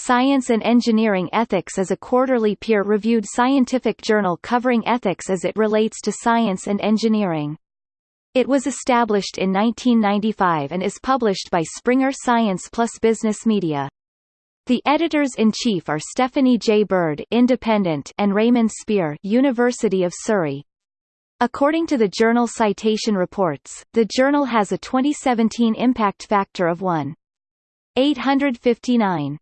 Science and Engineering Ethics is a quarterly peer-reviewed scientific journal covering ethics as it relates to science and engineering. It was established in 1995 and is published by Springer Science Plus Business Media. The editors-in-chief are Stephanie J. Bird Independent and Raymond Spier University of Surrey. According to the journal Citation Reports, the journal has a 2017 impact factor of 1.859.